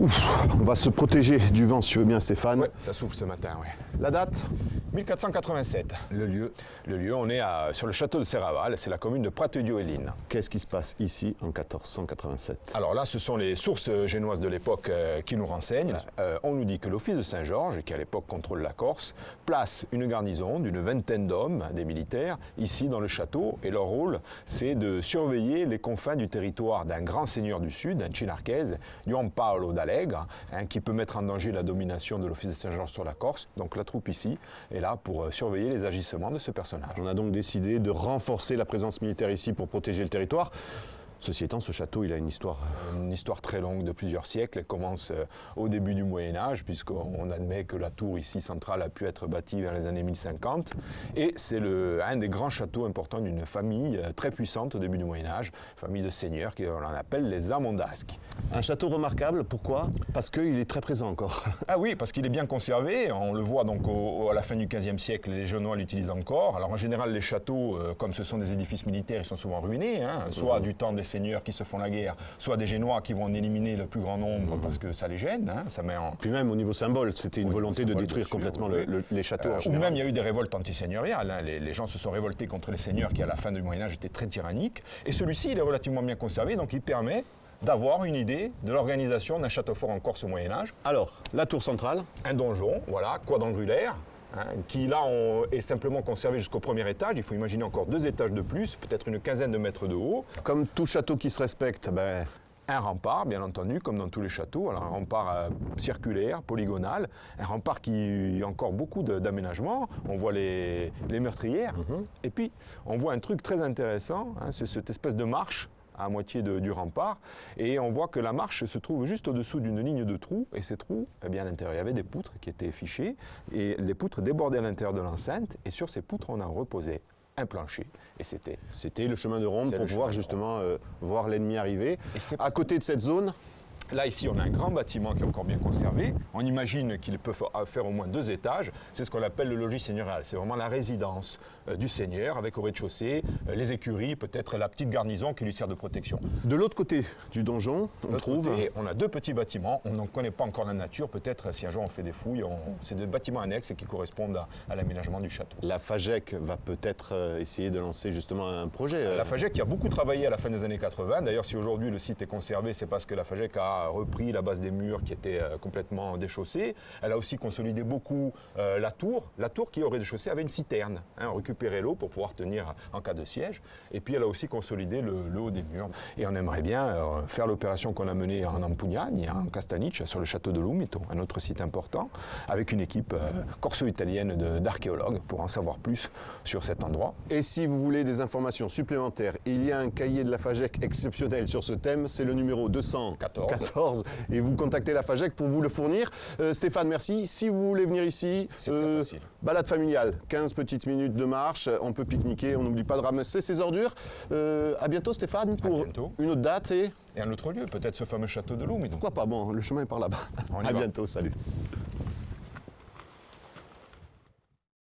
On va se protéger du vent si tu veux bien Stéphane. Ouais, ça souffle ce matin, ouais. La date? 1487. Le lieu Le lieu, on est à- sur le château de Serraval, c'est la commune de Pratedieu-Héline. Qu'est-ce qui se passe ici en 1487 Alors là, ce sont les sources génoises de l'époque euh, qui nous renseignent. Euh, on nous dit que l'office de Saint-Georges, qui à l'époque contrôle la Corse, place une garnison d'une vingtaine d'hommes, des militaires, ici dans le château. Et leur rôle, c'est de surveiller les confins du territoire d'un grand seigneur du Sud, un Chinarchese, Juan Paolo d'Allegre, hein, qui peut mettre en danger la domination de l'office de Saint-Georges sur la Corse. Donc la troupe ici est là pour euh, surveiller les agissements de ce personnage. On a donc décidé de renforcer la présence militaire ici pour protéger le territoire. Ceci étant, ce château, il a une histoire. Une histoire très longue de plusieurs siècles. Elle commence euh, au début du Moyen Âge, puisqu'on admet que la tour ici centrale a pu être bâtie vers les années 1050. Et c'est un des grands châteaux importants d'une famille euh, très puissante au début du Moyen Âge, famille de seigneurs qu'on appelle les Amondasques. Un château remarquable, pourquoi? Parce qu'il est très présent encore. Ah oui, parce qu'il est bien conservé. On le voit donc au- au- à la fin du XVe siècle, les Genois l'utilisent encore. Alors en général, les châteaux, euh, comme ce sont des édifices militaires, ils sont souvent ruinés, hein, soit du temps des seigneurs qui se font la guerre, soit des Génois qui vont en éliminer le plus grand nombre parce que ça les gêne. hein, ça met en, Puis même au niveau symbole, c'était une Oui, volonté de détruire dessus, complètement oui. le- le- les châteaux. Euh, ou même il y a eu des révoltes antiseigneuriales. hein. Les, les gens se sont révoltés contre les seigneurs qui, à la fin du Moyen Âge, étaient très tyranniques. Et celui-ci, il est relativement bien conservé, donc il permet d'avoir une idée de l'organisation d'un château fort en Corse au Moyen Âge. Alors, la tour centrale, Un donjon, voilà, quadrangulaire, hein, qui là on- est simplement conservé jusqu'au premier étage. Il faut imaginer encore deux étages de plus, peut-être une quinzaine de mètres de haut. comme tout château qui se respecte, ben, Un rempart, bien entendu, comme dans tous les châteaux. Alors un rempart euh, circulaire, polygonal, un rempart qui a encore beaucoup d'aménagements. On voit les, les meurtrières. Et puis, on voit un truc très intéressant, hein, c'est cette espèce de marche à moitié de- du rempart. Et on voit que la marche se trouve juste au-dessous d'une ligne de trous. Et ces trous, eh bien, à l'intérieur, il y avait des poutres qui étaient fichées. Et les poutres débordaient à l'intérieur de l'enceinte. Et sur ces poutres, on a reposé un plancher. Et c'était c'était le chemin de ronde pour pouvoir justement euh, voir l'ennemi arriver. À côté de cette zone, Là, ici, on a un grand bâtiment qui est encore bien conservé. On imagine qu'il peut fa- faire au moins deux étages. C'est ce qu'on appelle le logis seigneurial. C'est vraiment la résidence euh, du seigneur avec au rez-de-chaussée euh, les écuries, peut-être la petite garnison qui lui sert de protection. de l'autre côté du donjon, on trouve côté, on a deux petits bâtiments. On n'en connaît pas encore la nature. Peut-être si un jour on fait des fouilles, on- c'est des bâtiments annexes qui correspondent à, à l'aménagement du château. la FAGEC va peut-être euh, essayer de lancer justement un projet. euh, La FAGEC qui a beaucoup travaillé à la fin des années 80. D'ailleurs, si aujourd'hui le site est conservé, c'est parce que la FAGEC a repris la base des murs qui étaient euh, complètement déchaussés. Elle a aussi consolidé beaucoup euh, la tour. La tour qui, au rez-de-chaussée, avait une citerne. hein, récupérer l'eau pour pouvoir tenir en cas de siège. Et puis, elle a aussi consolidé le, haut des murs. Et on aimerait bien euh, faire l'opération qu'on a menée en Ampugnani, en Castanic, sur le château de Lumeto, un autre site important, avec une équipe corso-italienne d'archéologues pour en savoir plus sur cet endroit. Et si vous voulez des informations supplémentaires, il y a un cahier de la FAGEC exceptionnel sur ce thème, c'est le numéro 214. Et vous contactez la FAGEC pour vous le fournir. Euh, Stéphane, merci. Si vous voulez venir ici, facile. balade familiale, 15 petites minutes de marche, on peut pique-niquer, on n'oublie pas de ramasser ses ordures. Euh, à bientôt Stéphane pour bientôt. une autre date et Et un autre lieu, peut-être ce fameux château de Lumeto. pourquoi pas, bon, le chemin est par là-bas. À va. bientôt, salut.